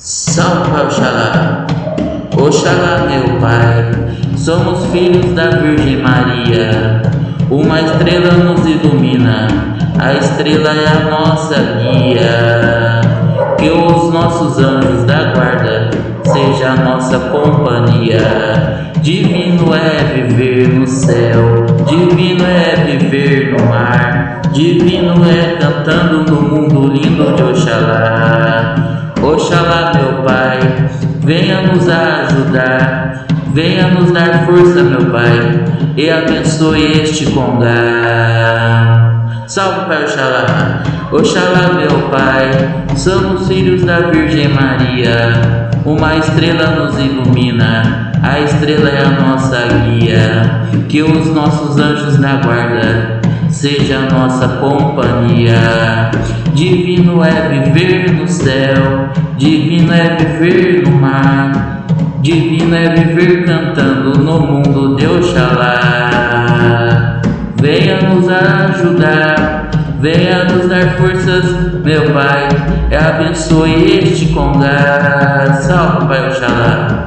Salve Oxalá, Oxalá meu Pai, somos filhos da Virgem Maria. Uma estrela nos ilumina, a estrela é a nossa guia. Que os nossos anjos da guarda seja a nossa companhia. Divino é viver no céu, divino é viver no mar, divino é cantando no mundo lindo de Oxalá. Oxalá, meu Pai, venha nos ajudar, venha nos dar força, meu Pai, e abençoe este congá. Salve, Pai Oxalá, Oxalá, meu Pai, somos filhos da Virgem Maria, uma estrela nos ilumina, a estrela é a nossa guia, que os nossos anjos na guarda seja a nossa companhia. Divino é viver no céu, divino é viver no mar, divino é viver cantando no mundo de Oxalá. Venha nos ajudar, venha nos dar forças, meu Pai, abençoe este congá. Salve, Pai Oxalá.